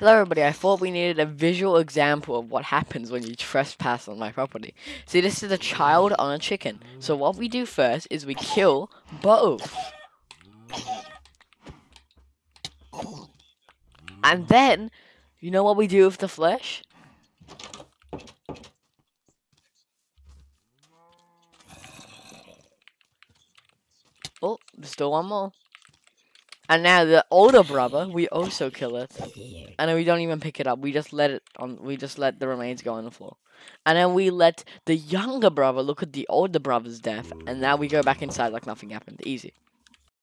Hello everybody, I thought we needed a visual example of what happens when you trespass on my property. See, this is a child on a chicken. So what we do first is we kill both. And then, you know what we do with the flesh? Oh, there's still one more. And now the older brother, we also kill it. And then we don't even pick it up. We just let it on. We just let the remains go on the floor. And then we let the younger brother look at the older brother's death. And now we go back inside like nothing happened. Easy.